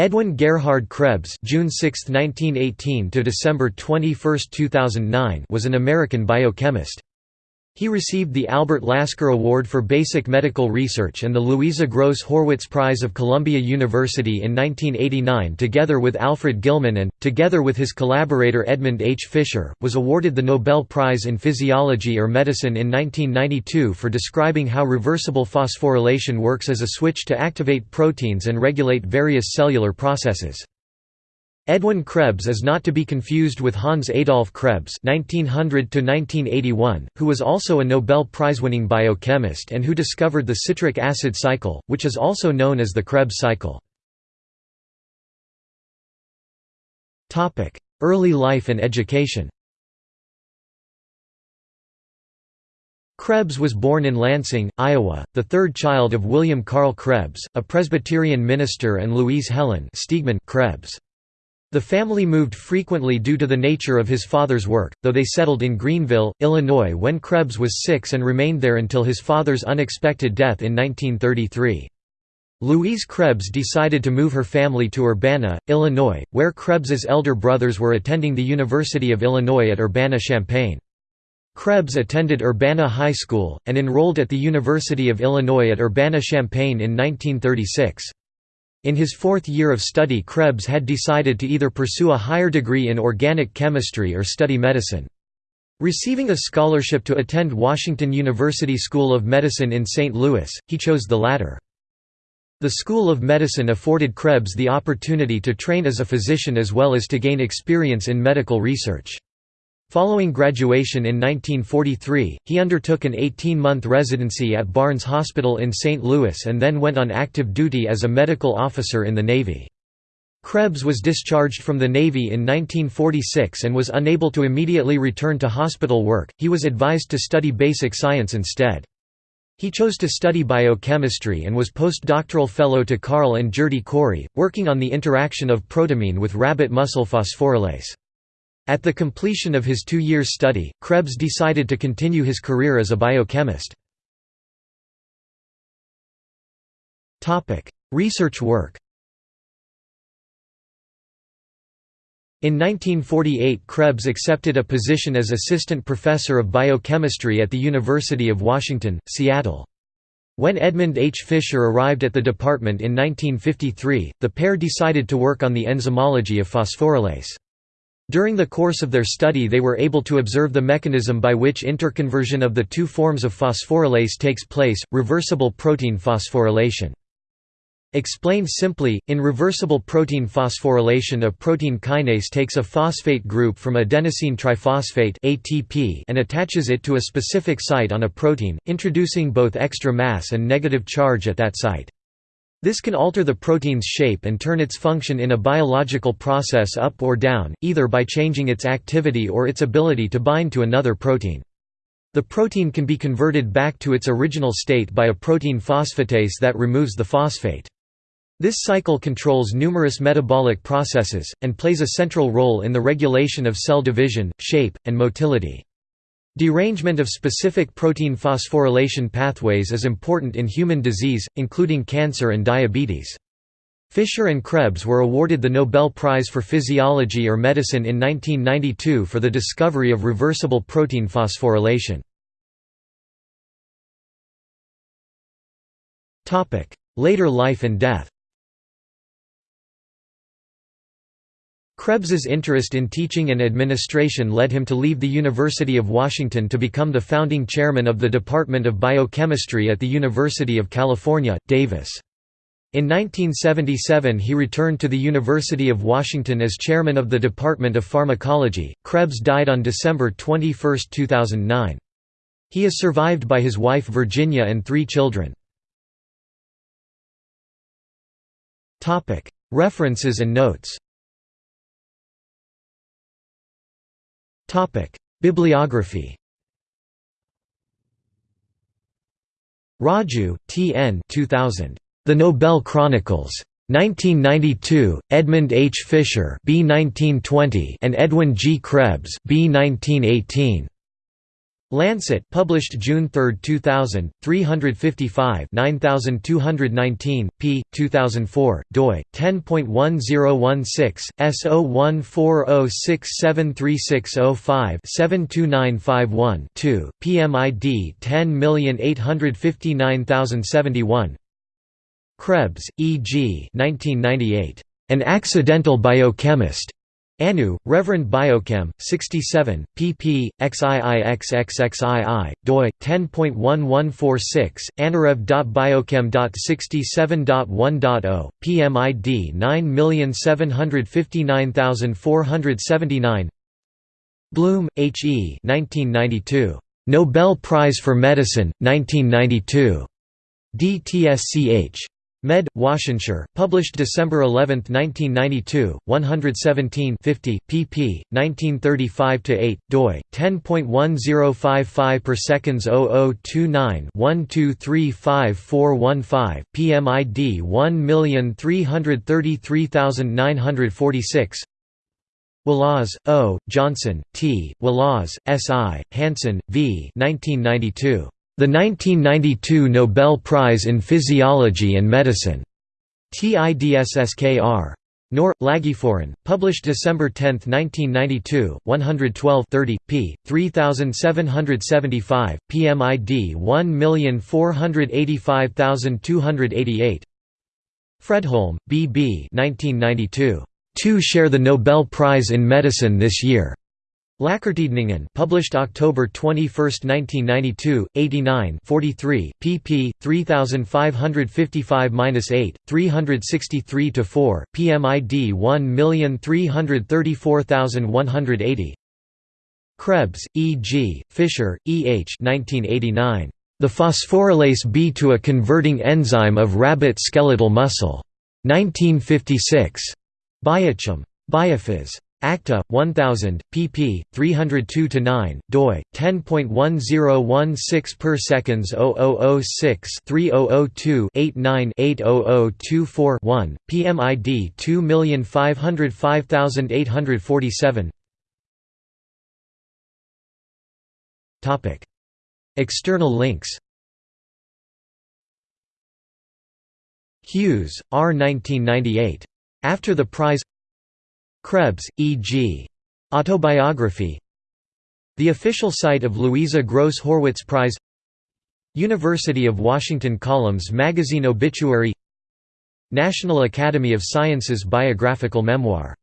Edwin Gerhard Krebs June 6, 1918 to December 21, 2009 was an American biochemist. He received the Albert Lasker Award for Basic Medical Research and the Louisa Gross Horwitz Prize of Columbia University in 1989 together with Alfred Gilman and, together with his collaborator Edmund H. Fischer, was awarded the Nobel Prize in Physiology or Medicine in 1992 for describing how reversible phosphorylation works as a switch to activate proteins and regulate various cellular processes. Edwin Krebs is not to be confused with Hans Adolf Krebs (1900–1981), who was also a Nobel Prize-winning biochemist and who discovered the citric acid cycle, which is also known as the Krebs cycle. Topic: Early life and education. Krebs was born in Lansing, Iowa, the third child of William Carl Krebs, a Presbyterian minister and Louise Helen Krebs. The family moved frequently due to the nature of his father's work, though they settled in Greenville, Illinois when Krebs was six and remained there until his father's unexpected death in 1933. Louise Krebs decided to move her family to Urbana, Illinois, where Krebs's elder brothers were attending the University of Illinois at Urbana-Champaign. Krebs attended Urbana High School, and enrolled at the University of Illinois at Urbana-Champaign in 1936. In his fourth year of study Krebs had decided to either pursue a higher degree in organic chemistry or study medicine. Receiving a scholarship to attend Washington University School of Medicine in St. Louis, he chose the latter. The School of Medicine afforded Krebs the opportunity to train as a physician as well as to gain experience in medical research. Following graduation in 1943, he undertook an 18-month residency at Barnes Hospital in St. Louis and then went on active duty as a medical officer in the Navy. Krebs was discharged from the Navy in 1946 and was unable to immediately return to hospital work, he was advised to study basic science instead. He chose to study biochemistry and was postdoctoral fellow to Carl and Gerty Cori, working on the interaction of protamine with rabbit muscle phosphorylase. At the completion of his two years study, Krebs decided to continue his career as a biochemist. Research work In 1948 Krebs accepted a position as assistant professor of biochemistry at the University of Washington, Seattle. When Edmund H. Fischer arrived at the department in 1953, the pair decided to work on the enzymology of phosphorylase. During the course of their study they were able to observe the mechanism by which interconversion of the two forms of phosphorylase takes place, reversible protein phosphorylation. Explained simply, in reversible protein phosphorylation a protein kinase takes a phosphate group from adenosine triphosphate ATP and attaches it to a specific site on a protein, introducing both extra mass and negative charge at that site. This can alter the protein's shape and turn its function in a biological process up or down, either by changing its activity or its ability to bind to another protein. The protein can be converted back to its original state by a protein phosphatase that removes the phosphate. This cycle controls numerous metabolic processes, and plays a central role in the regulation of cell division, shape, and motility. Derangement of specific protein phosphorylation pathways is important in human disease, including cancer and diabetes. Fischer and Krebs were awarded the Nobel Prize for Physiology or Medicine in 1992 for the discovery of reversible protein phosphorylation. Later life and death Krebs's interest in teaching and administration led him to leave the University of Washington to become the founding chairman of the Department of Biochemistry at the University of California, Davis. In 1977 he returned to the University of Washington as chairman of the Department of Pharmacology. Krebs died on December 21, 2009. He is survived by his wife Virginia and three children. References and notes Topic: Bibliography. Raju, T. N. 2000. The Nobel Chronicles. 1992, Edmund H. Fischer B. 1920 and Edwin G. Krebs B. 1918. Lancet published June 3, 2000, 355 9219, p. 2004, doi, 10.1016, S0140673605 72951 2, PMID 10859071 Krebs, E. G. 1998. An Accidental Biochemist. Anu, Reverend Biochem, 67, pp. xiixxxii, doi 10.1146, anarev.biochem.67.1.0, PMID 9759479. Bloom, H. E. 1992. Nobel Prize for Medicine, 1992. DTSCH. Med. Washington, published December 11, 1992, 117 50, pp. 1935-8, doi, 10.1055 per seconds 0029 1235415, PMID 1333946 Walaas, O., Johnson, T., Walaas, S. I., Hansen, V. 1992. The 1992 Nobel Prize in Physiology and Medicine. TIDSSKR. Nor, Laegeforen, published December 10, 1992, 112 30, p. 3775, PMID 1485288 Fredholm, B. B. 1992. Two share the Nobel Prize in Medicine this year. Läkartidningen published October 21, 1992, 89 43, pp. 3555-8, 363-4, PMID 1334180 Krebs, E. G., Fischer, E. H. 1989. The phosphorylase B to a converting enzyme of rabbit skeletal muscle. 1956. Biochem. Biophys. Acta 1000 pp 302 9 doi 10.1016 per seconds 0006 3002 89 80024 1 PMID 2505847 Topic. External links. Hughes R 1998 After the prize Krebs, E.G. Autobiography. The official site of Louisa Gross Horwitz Prize. University of Washington Columns Magazine Obituary. National Academy of Sciences Biographical Memoir